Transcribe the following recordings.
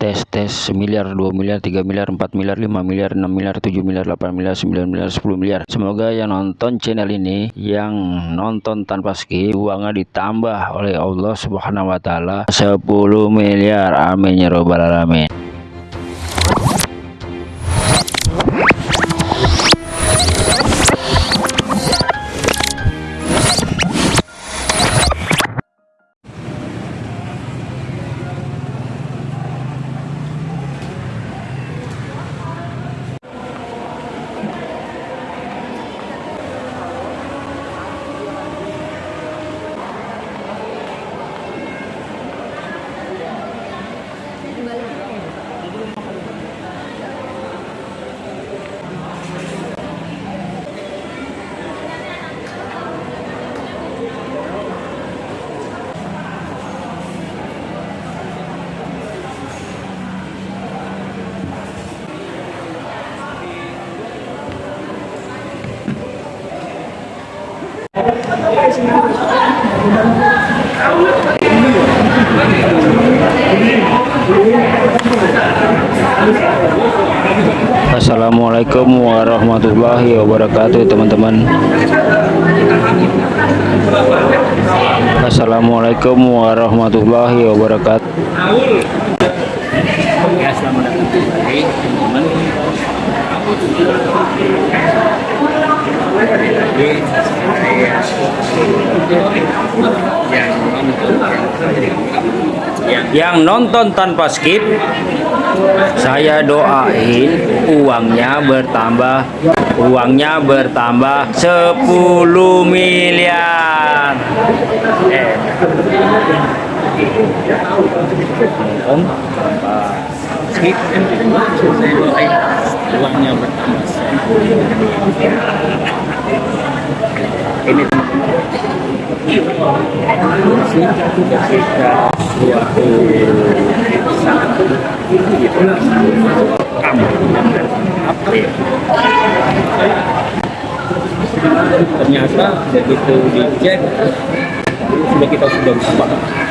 tes tes miliar 2 miliar 3 miliar 4 miliar 5 miliar 6 miliar 7 miliar 8 miliar 9 miliar 10 miliar. Semoga yang nonton channel ini yang nonton tanpa skip uangnya ditambah oleh Allah subhanahu wa ta'ala. 10 miliar. Amin ya robbal alamin Assalamualaikum warahmatullahi wabarakatuh teman-teman. Assalamualaikum warahmatullahi wabarakatuh Ya, selamat datang kembali teman-teman. Jadi saya yang nonton yang nonton tanpa skip saya doain uangnya bertambah uangnya bertambah 10 miliar. Eh nonton tanpa skip. Saya doain uangnya bertambah. Ini. Saat kamu apa ya ternyata begitu dicek sudah kita sudah buka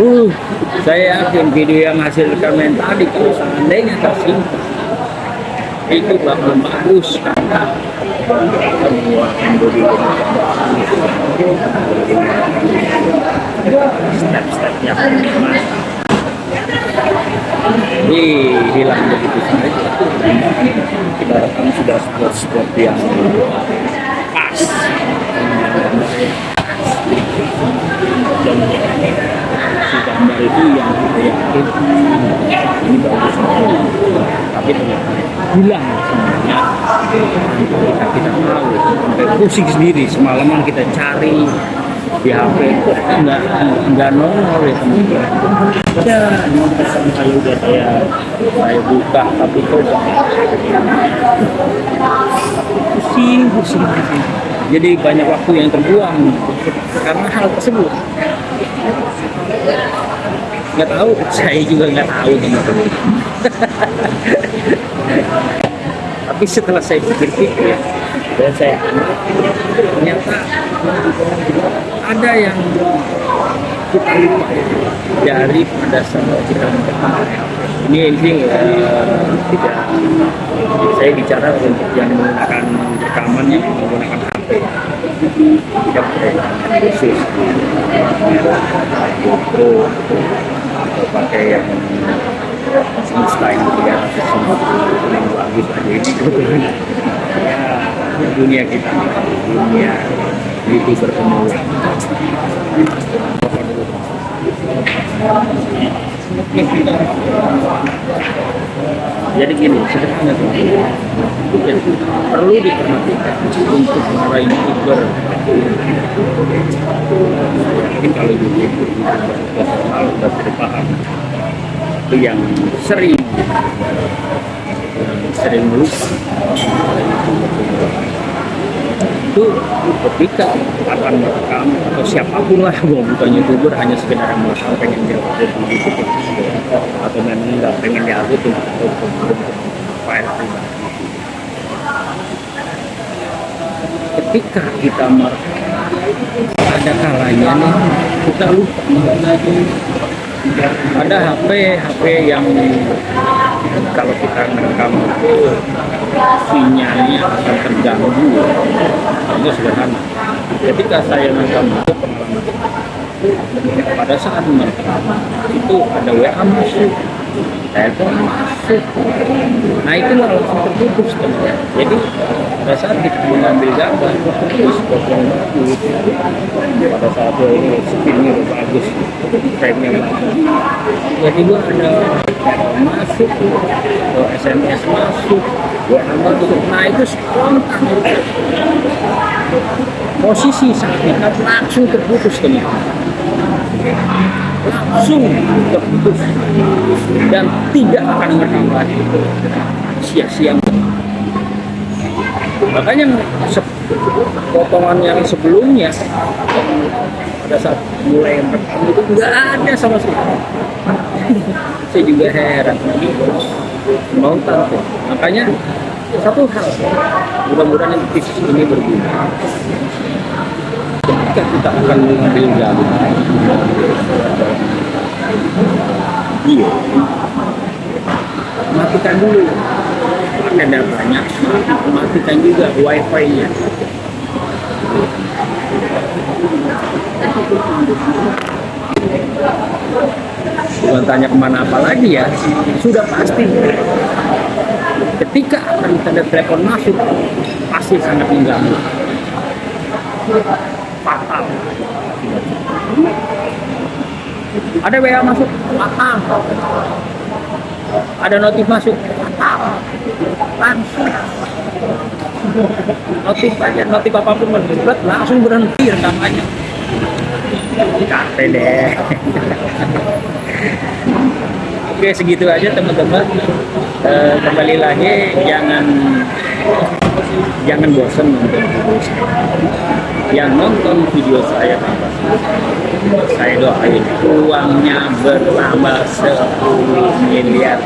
uh saya yakin video yang hasil rekaman tadi kalau seandainya tersimpan itu bakal bagus karena step-stepnya Ih, hilang begitu saja. Kita rekam sudah spot-spot yang pas. Dan gambar itu yang kita yakin ini bagus. Tapi ternyata hilang semuanya. Kita kita tahu. Sampai pusing sendiri. Semalaman kita cari di HP kok nggak nggak nongol ya teman-teman. Ya memang pesan saya udah saya saya buka tapi kok pusing pusing. Jadi banyak waktu yang terbuang karena hal tersebut nggak tahu. Saya juga nggak tahu teman-teman tapi setelah saya pikir-pikir dan saya ternyata ada yang kita lupa dari pada saat kita ini ini eh, tidak saya bicara untuk yang menggunakan rekaman yang menggunakan HP tidak khusus. Foto atau pakai yang semesta yang tidak yang bagus aja ini. Kebetulan ya dunia kita dunia youtuber pemula jadi gini sederhana tuh ya, perlu diperhatikan untuk para youtuber mungkin kalau youtuber profesional sudah paham. Itu yang sering sering lupa itu ketika akan merekam atau siapa pun lah mau bukan youtuber hanya sekedar yang merekam pengen diupload di YouTube atau memang nggak pengen diupload untuk file pribadi ketika kita merekam ada kalanya nih kita lupa ada HP HP yang kalau kita merekam sinyalnya akan terganggu. Itu sederhana. Ketika saya merekam itu pada saat merekam itu ada WA masuk telepon masuk nah itu langsung terputus teman jadi pada saat kita mengambil gambar terputus potong pada saat ini spinnya bagus frame nya jadi gua ada masuk SMS masuk WA masuk nah itu spontan. Posisi saat kita langsung terputus teman langsung terputus dan tidak akan merekam lagi sia-sia. Makanya potongan yang sebelumnya pada saat mulai merekam itu nggak ada sama sekali. Saya juga heran. Mau tahu makanya satu hal mudah-mudahan tips ini berguna ketika kita akan mengambil gambar video matikan dulu. Ada datanya matikan juga wifi nya bukan tanya ke mana apa lagi ya. Sudah pasti. Ketika akan ada telepon masuk pasti sangat mengganggu fatal ada WA masuk? Fatal ada notif masuk? Fatal langsung. Notif aja notif apa pun mendebat langsung berhenti rekamannya. Capek deh. Oke segitu aja teman-teman. Eh, kembali lagi jangan jangan bosan nonton video saya. Yang nonton video saya saya doain uangnya bertambah 10 miliar